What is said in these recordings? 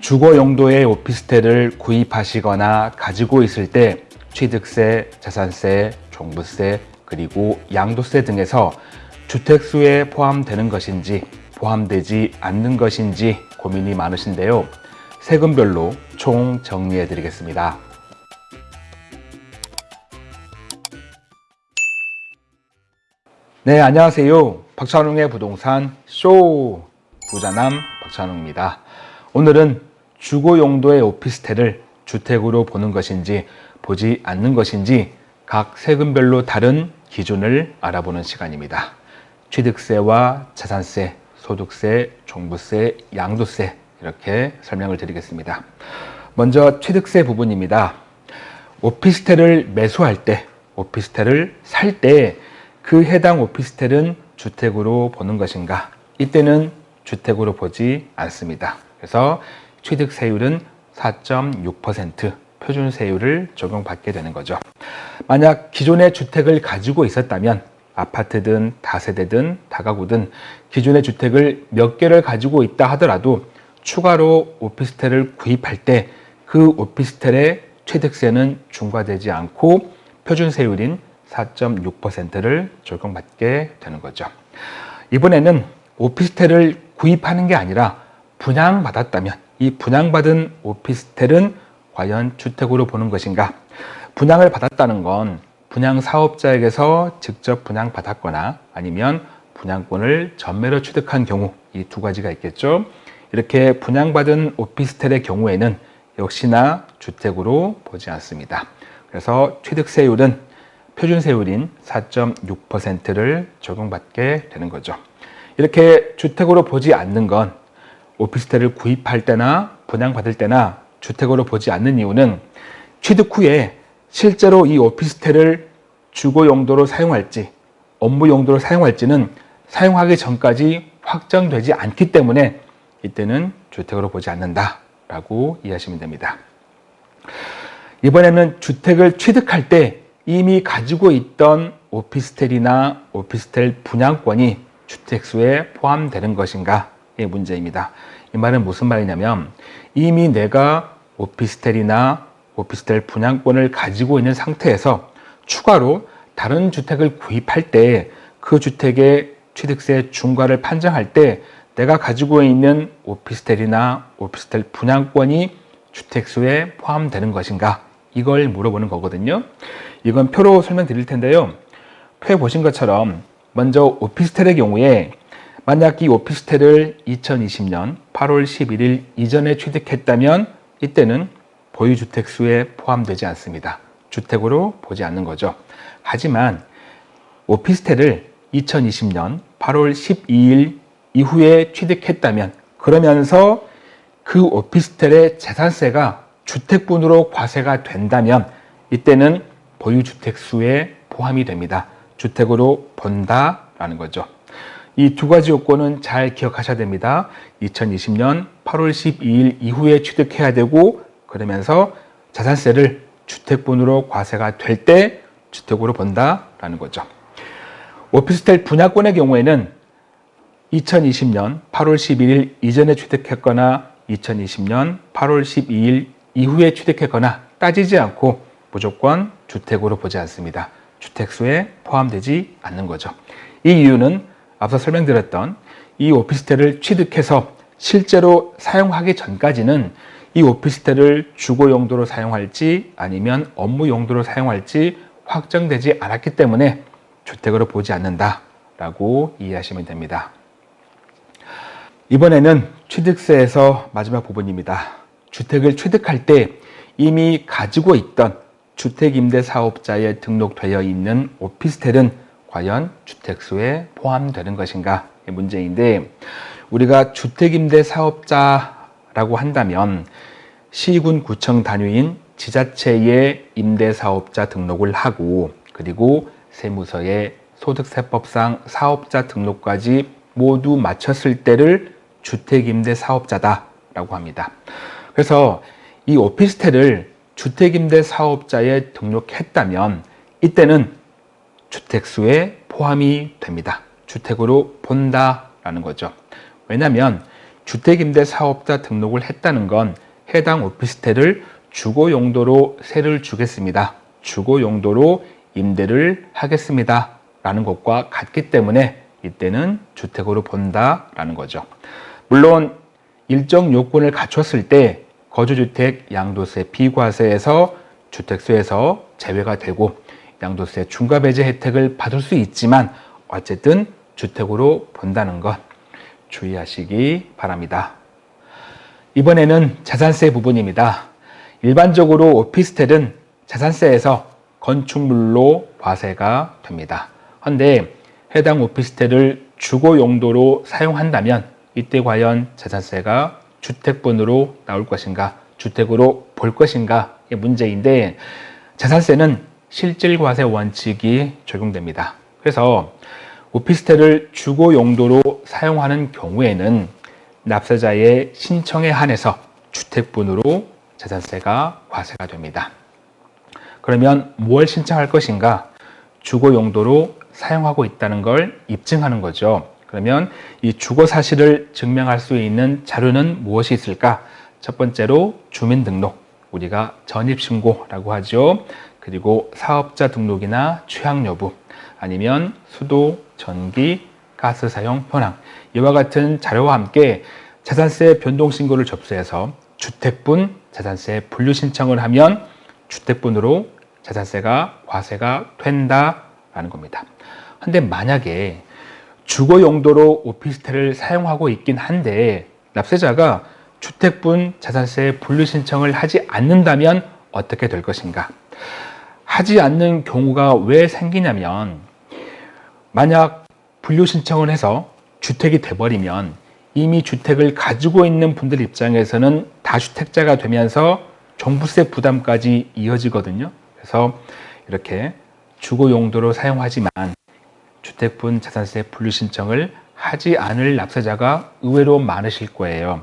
주거 용도의 오피스텔을 구입하시거나 가지고 있을 때 취득세, 자산세, 종부세, 그리고 양도세 등에서 주택수에 포함되는 것인지 포함되지 않는 것인지 고민이 많으신데요. 세금별로 총 정리해 드리겠습니다. 네, 안녕하세요. 박찬웅의 부동산 쇼 부자남 박찬웅입니다. 오늘은 주거 용도의 오피스텔을 주택으로 보는 것인지 보지 않는 것인지 각 세금별로 다른 기준을 알아보는 시간입니다. 취득세와 자산세, 소득세, 종부세, 양도세 이렇게 설명을 드리겠습니다. 먼저 취득세 부분입니다. 오피스텔을 매수할 때, 오피스텔을 살 때 그 해당 오피스텔은 주택으로 보는 것인가? 이때는 주택으로 보지 않습니다. 그래서 취득세율은 4.6% 표준세율을 적용받게 되는 거죠. 만약 기존의 주택을 가지고 있었다면 아파트든 다세대든 다가구든 기존의 주택을 몇 개를 가지고 있다 하더라도 추가로 오피스텔을 구입할 때 그 오피스텔의 취득세는 중과되지 않고 표준세율인 4.6%를 적용받게 되는 거죠. 이번에는 오피스텔을 구입하는 게 아니라 분양받았다면 이 분양받은 오피스텔은 과연 주택으로 보는 것인가? 분양을 받았다는 건 분양 사업자에게서 직접 분양받았거나 아니면 분양권을 전매로 취득한 경우 이 두 가지가 있겠죠. 이렇게 분양받은 오피스텔의 경우에는 역시나 주택으로 보지 않습니다. 그래서 취득세율은 표준세율인 4.6%를 적용받게 되는 거죠. 이렇게 주택으로 보지 않는 건 오피스텔을 구입할 때나 분양받을 때나 주택으로 보지 않는 이유는 취득 후에 실제로 이 오피스텔을 주거 용도로 사용할지 업무 용도로 사용할지는 사용하기 전까지 확정되지 않기 때문에 이때는 주택으로 보지 않는다 라고 이해하시면 됩니다. 이번에는 주택을 취득할 때 이미 가지고 있던 오피스텔이나 오피스텔 분양권이 주택수에 포함되는 것인가의 문제입니다. 이 말은 무슨 말이냐면 이미 내가 오피스텔이나 오피스텔 분양권을 가지고 있는 상태에서 추가로 다른 주택을 구입할 때 그 주택의 취득세 중과를 판정할 때 내가 가지고 있는 오피스텔이나 오피스텔 분양권이 주택수에 포함되는 것인가? 이걸 물어보는 거거든요. 이건 표로 설명드릴 텐데요. 표에 보신 것처럼 먼저 오피스텔의 경우에 만약 이 오피스텔을 2020년 8월 11일 이전에 취득했다면 이때는 보유주택수에 포함되지 않습니다. 주택으로 보지 않는 거죠. 하지만 오피스텔을 2020년 8월 12일 이후에 취득했다면 그러면서 그 오피스텔의 재산세가 주택분으로 과세가 된다면 이때는 보유주택수에 포함이 됩니다. 주택으로 본다라는 거죠. 이 두 가지 요건은 잘 기억하셔야 됩니다. 2020년 8월 12일 이후에 취득해야 되고 그러면서 자산세를 주택분으로 과세가 될 때 주택으로 본다라는 거죠. 오피스텔 분양권의 경우에는 2020년 8월 11일 이전에 취득했거나 2020년 8월 12일 이후에 취득했거나 따지지 않고 무조건 주택으로 보지 않습니다. 주택수에 포함되지 않는 거죠. 이 이유는 앞서 설명드렸던 이 오피스텔을 취득해서 실제로 사용하기 전까지는 이 오피스텔을 주거 용도로 사용할지 아니면 업무 용도로 사용할지 확정되지 않았기 때문에 주택으로 보지 않는다 라고 이해하시면 됩니다. 이번에는 취득세에서 마지막 부분입니다. 주택을 취득할 때 이미 가지고 있던 주택임대사업자에 등록되어 있는 오피스텔은 과연 주택수에 포함되는 것인가 문제인데 우리가 주택임대사업자라고 한다면 시군 구청 단위인 지자체의 임대사업자 등록을 하고 그리고 세무서에 소득세법상 사업자 등록까지 모두 마쳤을 때를 주택임대사업자다 라고 합니다. 그래서 이 오피스텔을 주택임대사업자에 등록했다면 이때는 주택수에 포함이 됩니다. 주택으로 본다라는 거죠. 왜냐하면 주택임대 사업자 등록을 했다는 건 해당 오피스텔을 주거 용도로 세를 주겠습니다. 주거 용도로 임대를 하겠습니다. 라는 것과 같기 때문에 이때는 주택으로 본다라는 거죠. 물론 일정 요건을 갖췄을 때 거주주택 양도세 비과세에서 주택수에서 제외가 되고 양도세 중과 배제 혜택을 받을 수 있지만 어쨌든 주택으로 본다는 것 주의하시기 바랍니다. 이번에는 자산세 부분입니다. 일반적으로 오피스텔은 자산세에서 건축물로 과세가 됩니다. 그런데 해당 오피스텔을 주거 용도로 사용한다면 이때 과연 자산세가 주택분으로 나올 것인가 주택으로 볼 것인가 이 문제인데 자산세는 실질과세 원칙이 적용됩니다. 그래서 오피스텔을 주거 용도로 사용하는 경우에는 납세자의 신청에 한해서 주택분으로 자산세가 과세가 됩니다. 그러면 뭘 신청할 것인가? 주거 용도로 사용하고 있다는 걸 입증하는 거죠. 그러면 이 주거 사실을 증명할 수 있는 자료는 무엇이 있을까? 첫 번째로 주민등록, 우리가 전입신고라고 하죠. 그리고 사업자 등록이나 취향 여부, 아니면 수도, 전기, 가스 사용 현황 이와 같은 자료와 함께 자산세 변동 신고를 접수해서 주택분 자산세 분류 신청을 하면 주택분으로 자산세가 과세가 된다라는 겁니다. 근데 만약에 주거 용도로 오피스텔을 사용하고 있긴 한데 납세자가 주택분 자산세 분류 신청을 하지 않는다면 어떻게 될 것인가? 하지 않는 경우가 왜 생기냐면 만약 분류 신청을 해서 주택이 돼버리면 이미 주택을 가지고 있는 분들 입장에서는 다주택자가 되면서 종부세 부담까지 이어지거든요. 그래서 이렇게 주거 용도로 사용하지만 주택분 자산세 분류 신청을 하지 않을 납세자가 의외로 많으실 거예요.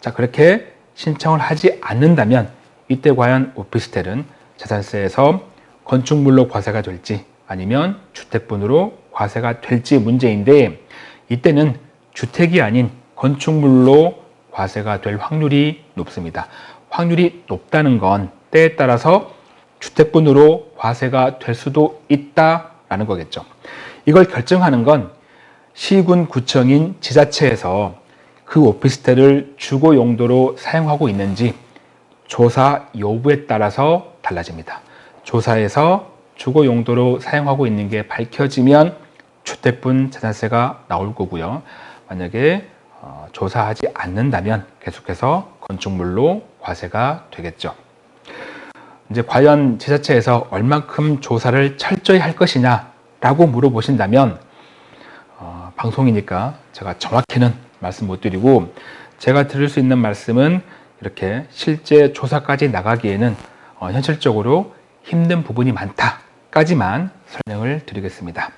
자, 그렇게 신청을 하지 않는다면 이때 과연 오피스텔은 자산세에서 건축물로 과세가 될지 아니면 주택분으로 과세가 될지 문제인데 이때는 주택이 아닌 건축물로 과세가 될 확률이 높습니다. 확률이 높다는 건 때에 따라서 주택분으로 과세가 될 수도 있다라는 거겠죠. 이걸 결정하는 건 시군 구청인 지자체에서 그 오피스텔을 주거 용도로 사용하고 있는지 조사 여부에 따라서 달라집니다. 조사에서 주거 용도로 사용하고 있는 게 밝혀지면 주택분 자산세가 나올 거고요. 만약에 어, 조사하지 않는다면 계속해서 건축물로 과세가 되겠죠. 이제 과연 지자체에서 얼만큼 조사를 철저히 할 것이냐 라고 물어보신다면 어, 방송이니까 제가 정확히는 말씀 못 드리고 제가 드릴 수 있는 말씀은 이렇게 실제 조사까지 나가기에는 어, 현실적으로 힘든 부분이 많다까지만 설명을 드리겠습니다.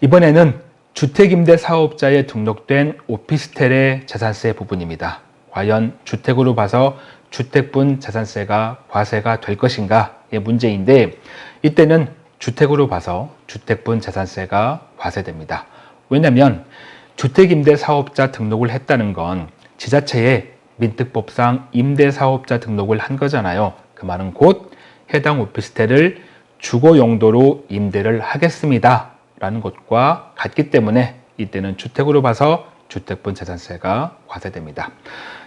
이번에는 주택임대 사업자에 등록된 오피스텔의 자산세 부분입니다. 과연 주택으로 봐서 주택분 자산세가 과세가 될 것인가의 문제인데 이때는 주택으로 봐서 주택분 자산세가 과세됩니다. 왜냐하면 주택임대 사업자 등록을 했다는 건 지자체에 민특법상 임대사업자 등록을 한 거잖아요. 그 말은 곧 해당 오피스텔을 주거 용도로 임대를 하겠습니다. 라는 것과 같기 때문에 이때는 주택으로 봐서 주택분 자산세가 과세됩니다.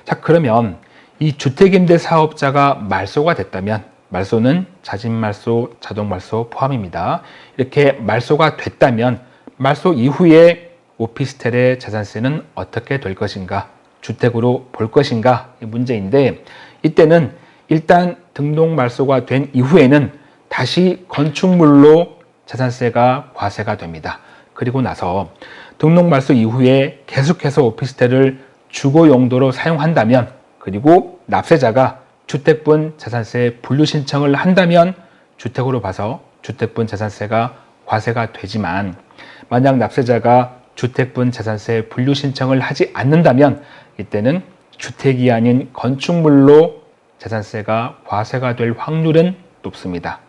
자 그러면 이 주택임대 사업자가 말소가 됐다면 말소는 자진말소, 자동말소 포함입니다. 이렇게 말소가 됐다면 말소 이후에 오피스텔의 자산세는 어떻게 될 것인가 주택으로 볼 것인가 문제인데 이때는 일단 등록 말소가 된 이후에는 다시 건축물로 자산세가 과세가 됩니다. 그리고 나서 등록 말소 이후에 계속해서 오피스텔을 주거 용도로 사용한다면 그리고 납세자가 주택분 자산세 분류 신청을 한다면 주택으로 봐서 주택분 자산세가 과세가 되지만 만약 납세자가 주택분 자산세 분류 신청을 하지 않는다면 이때는 주택이 아닌 건축물로 자산세가 과세가 될 확률은 높습니다.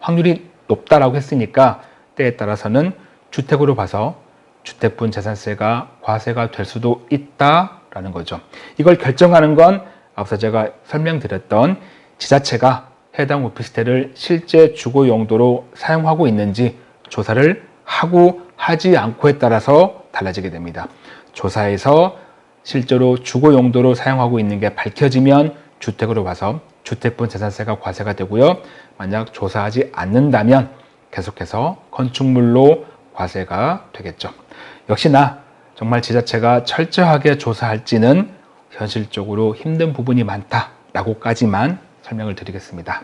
확률이 높다라고 했으니까 때에 따라서는 주택으로 봐서 주택분 자산세가 과세가 될 수도 있다 된다라는 거죠. 이걸 결정하는 건 앞서 제가 설명드렸던 지자체가 해당 오피스텔을 실제 주거 용도로 사용하고 있는지 조사를 하고 하지 않고에 따라서 달라지게 됩니다. 조사에서 실제로 주거 용도로 사용하고 있는 게 밝혀지면 주택으로 봐서 주택분 재산세가 과세가 되고요. 만약 조사하지 않는다면 계속해서 건축물로 과세가 되겠죠. 역시나 정말 지자체가 철저하게 조사할지는 현실적으로 힘든 부분이 많다라고까지만 설명을 드리겠습니다.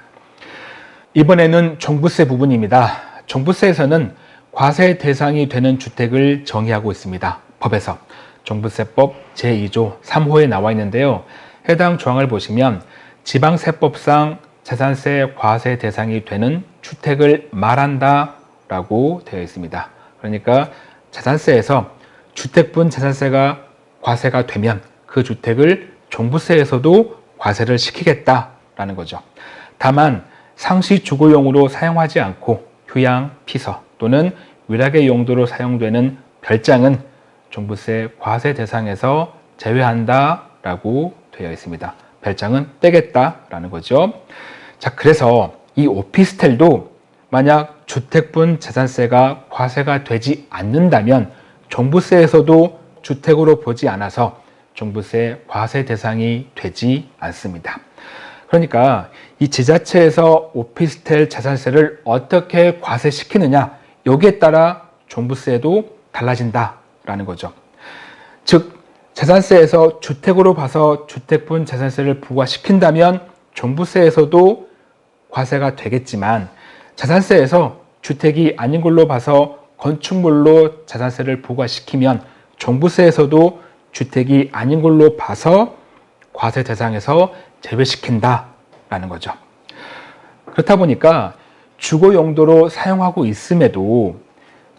이번에는 종부세 부분입니다. 종부세에서는 과세 대상이 되는 주택을 정의하고 있습니다. 법에서 종부세법 제2조 3호에 나와 있는데요. 해당 조항을 보시면 지방세법상 재산세 과세 대상이 되는 주택을 말한다 라고 되어 있습니다. 그러니까 재산세에서 주택분 재산세가 과세가 되면 그 주택을 종부세에서도 과세를 시키겠다라는 거죠. 다만 상시 주거용으로 사용하지 않고 휴양, 피서 또는 위락의 용도로 사용되는 별장은 종부세 과세 대상에서 제외한다라고 되어 있습니다. 별장은 떼겠다라는 거죠. 자, 그래서 이 오피스텔도 만약 주택분 재산세가 과세가 되지 않는다면 종부세에서도 주택으로 보지 않아서 종부세 과세 대상이 되지 않습니다. 그러니까 이 지자체에서 오피스텔 재산세를 어떻게 과세시키느냐 여기에 따라 종부세도 달라진다라는 거죠. 즉 재산세에서 주택으로 봐서 주택분 재산세를 부과시킨다면 종부세에서도 과세가 되겠지만 재산세에서 주택이 아닌 걸로 봐서 건축물로 재산세를 부과시키면 종부세에서도 주택이 아닌 걸로 봐서 과세 대상에서 제외시킨다라는 거죠. 그렇다 보니까 주거 용도로 사용하고 있음에도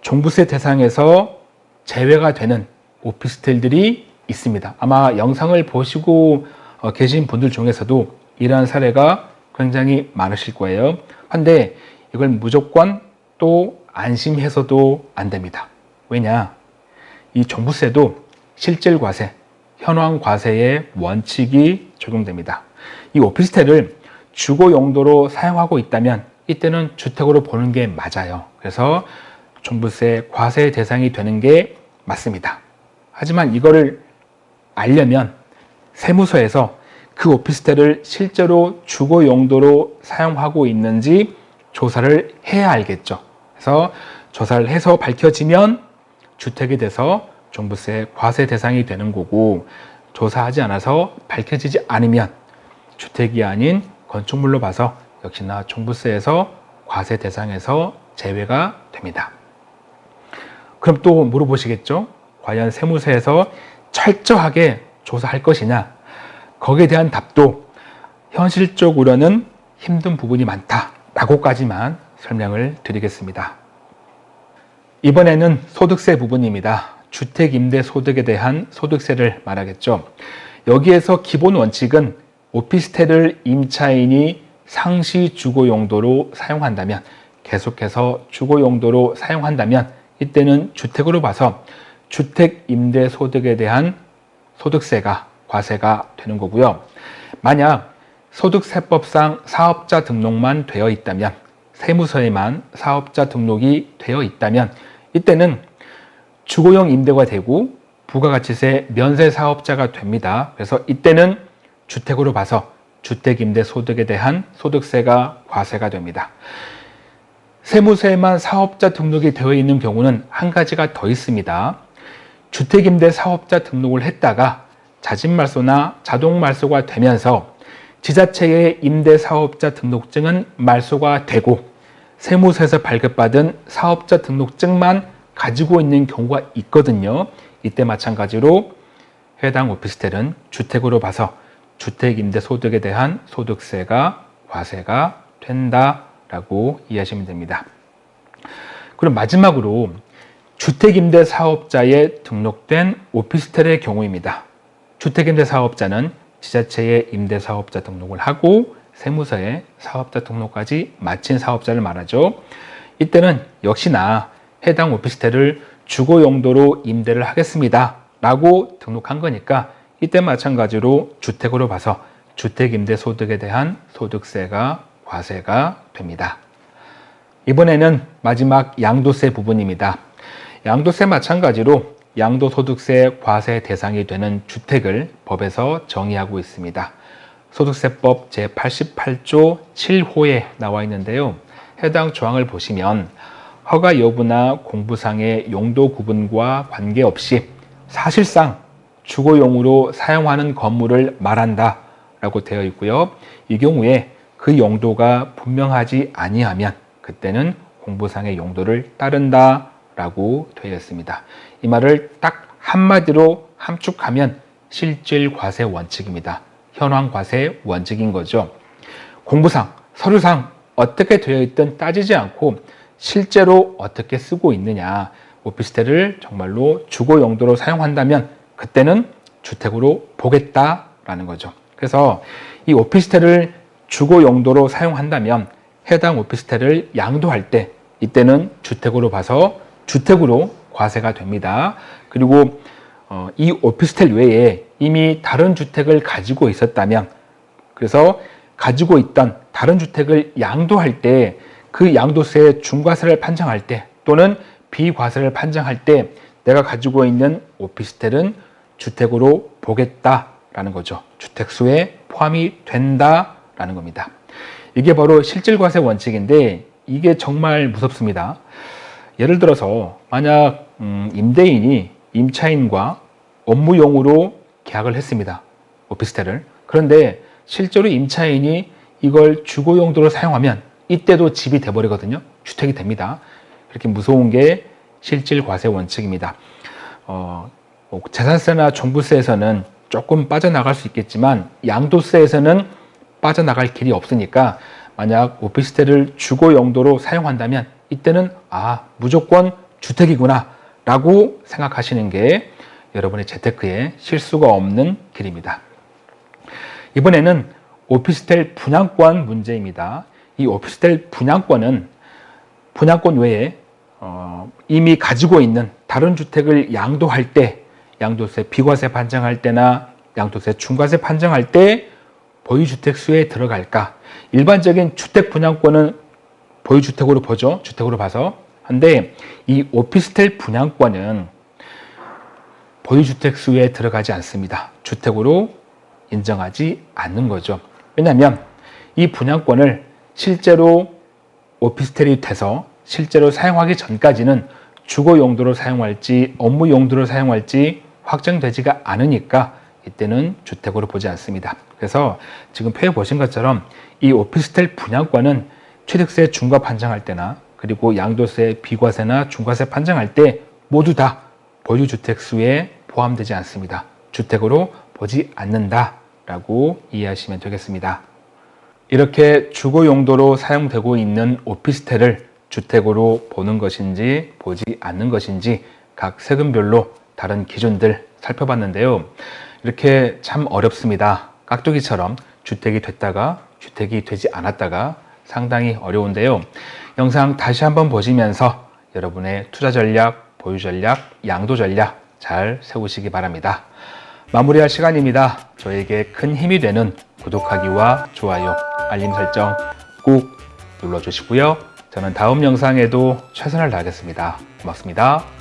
종부세 대상에서 제외가 되는 오피스텔들이 있습니다. 아마 영상을 보시고 어, 계신 분들 중에서도 이러한 사례가 굉장히 많으실 거예요. 한데 이걸 무조건 또 안심해서도 안 됩니다. 왜냐? 이 종부세도 실질과세, 현황과세의 원칙이 적용됩니다. 이 오피스텔을 주거 용도로 사용하고 있다면 이때는 주택으로 보는 게 맞아요. 그래서 종부세 과세 대상이 되는 게 맞습니다. 하지만 이거를 알려면 세무서에서 그 오피스텔을 실제로 주거 용도로 사용하고 있는지 조사를 해야 알겠죠. 그래서 조사를 해서 밝혀지면 주택이 돼서 종부세 과세 대상이 되는 거고 조사하지 않아서 밝혀지지 않으면 주택이 아닌 건축물로 봐서 역시나 종부세에서 과세 대상에서 제외가 됩니다. 그럼 또 물어보시겠죠? 과연 세무서에서 철저하게 조사할 것이냐? 거기에 대한 답도 현실적으로는 힘든 부분이 많다라고까지만 설명을 드리겠습니다. 이번에는 소득세 부분입니다. 주택임대소득에 대한 소득세를 말하겠죠. 여기에서 기본 원칙은 오피스텔을 임차인이 상시 주거 용도로 사용한다면 계속해서 주거 용도로 사용한다면 이때는 주택으로 봐서 주택 임대 소득에 대한 소득세가 과세가 되는 거고요. 만약 소득세법상 사업자 등록만 되어 있다면 세무서에만 사업자 등록이 되어 있다면 이때는 주거용 임대가 되고 부가가치세 면세 사업자가 됩니다. 그래서 이때는 주택으로 봐서 주택임대 소득에 대한 소득세가 과세가 됩니다. 세무서에만 사업자 등록이 되어 있는 경우는 한 가지가 더 있습니다. 주택임대 사업자 등록을 했다가 자진말소나 자동말소가 되면서 지자체의 임대사업자 등록증은 말소가 되고 세무서에서 발급받은 사업자 등록증만 가지고 있는 경우가 있거든요. 이때 마찬가지로 해당 오피스텔은 주택으로 봐서 주택임대소득에 대한 소득세가 과세가 된다라고 이해하시면 됩니다. 그럼 마지막으로 주택임대 사업자에 등록된 오피스텔의 경우입니다. 주택임대 사업자는 지자체의 임대사업자 등록을 하고 세무서에 사업자 등록까지 마친 사업자를 말하죠. 이때는 역시나 해당 오피스텔을 주거 용도로 임대를 하겠습니다. 라고 등록한 거니까 이때 마찬가지로 주택으로 봐서 주택임대소득에 대한 소득세가 과세가 됩니다. 이번에는 마지막 양도세 부분입니다. 양도세 마찬가지로 양도소득세 과세 대상이 되는 주택을 법에서 정의하고 있습니다. 소득세법 제88조 7호에 나와 있는데요. 해당 조항을 보시면 허가 여부나 공부상의 용도 구분과 관계없이 사실상 주거용으로 사용하는 건물을 말한다 라고 되어 있고요. 이 경우에 그 용도가 분명하지 아니하면 그때는 공부상의 용도를 따른다 라고 되어 있습니다. 이 말을 딱 한마디로 함축하면 실질 과세 원칙입니다. 현황 과세 원칙인 거죠. 공부상, 서류상 어떻게 되어 있든 따지지 않고 실제로 어떻게 쓰고 있느냐 오피스텔을 정말로 주거 용도로 사용한다면 그때는 주택으로 보겠다라는 거죠. 그래서 이 오피스텔을 주거 용도로 사용한다면 해당 오피스텔을 양도할 때 이때는 주택으로 봐서 주택으로 과세가 됩니다. 그리고 어, 이 오피스텔 외에 이미 다른 주택을 가지고 있었다면 그래서 가지고 있던 다른 주택을 양도할 때 그 양도세 중과세를 판정할 때 또는 비과세를 판정할 때 내가 가지고 있는 오피스텔은 주택으로 보겠다라는 거죠. 주택수에 포함이 된다라는 겁니다. 이게 바로 실질과세 원칙인데 이게 정말 무섭습니다. 예를 들어서 만약 음, 임대인이 임차인과 업무용으로 계약을 했습니다. 오피스텔을. 그런데 실제로 임차인이 이걸 주거 용도로 사용하면 이때도 집이 돼버리거든요. 주택이 됩니다. 이렇게 무서운 게 실질 과세 원칙입니다. 어, 뭐 재산세나 종부세에서는 조금 빠져나갈 수 있겠지만 양도세에서는 빠져나갈 길이 없으니까 만약 오피스텔을 주거 용도로 사용한다면 이때는 아 무조건 주택이구나 라고 생각하시는 게 여러분의 재테크에 실수가 없는 길입니다. 이번에는 오피스텔 분양권 문제입니다. 이 오피스텔 분양권은 분양권 외에 어, 이미 가지고 있는 다른 주택을 양도할 때 양도세 비과세 판정할 때나 양도세 중과세 판정할 때 보유주택 수에 들어갈까 일반적인 주택 분양권은 보유주택으로 보죠 주택으로 봐서 한데 이 오피스텔 분양권은 보유주택 수에 들어가지 않습니다. 주택으로 인정하지 않는 거죠. 왜냐하면 이 분양권을 실제로 오피스텔이 돼서 실제로 사용하기 전까지는 주거 용도로 사용할지 업무 용도로 사용할지 확정되지가 않으니까 이때는 주택으로 보지 않습니다. 그래서 지금 표에 보신 것처럼 이 오피스텔 분양권은 취득세 중과 판정할 때나 그리고 양도세, 비과세나 중과세 판정할 때 모두 다 보유주택 수에 포함되지 않습니다. 주택으로 보지 않는다 라고 이해하시면 되겠습니다. 이렇게 주거 용도로 사용되고 있는 오피스텔을 주택으로 보는 것인지 보지 않는 것인지 각 세금별로 다른 기준들 살펴봤는데요. 이렇게 참 어렵습니다. 깍두기처럼 주택이 됐다가 주택이 되지 않았다가 상당히 어려운데요. 영상 다시 한번 보시면서 여러분의 투자 전략, 보유 전략, 양도 전략 잘 세우시기 바랍니다. 마무리할 시간입니다. 저에게 큰 힘이 되는 구독하기와 좋아요, 알림 설정 꾹 눌러주시고요. 저는 다음 영상에도 최선을 다하겠습니다. 고맙습니다.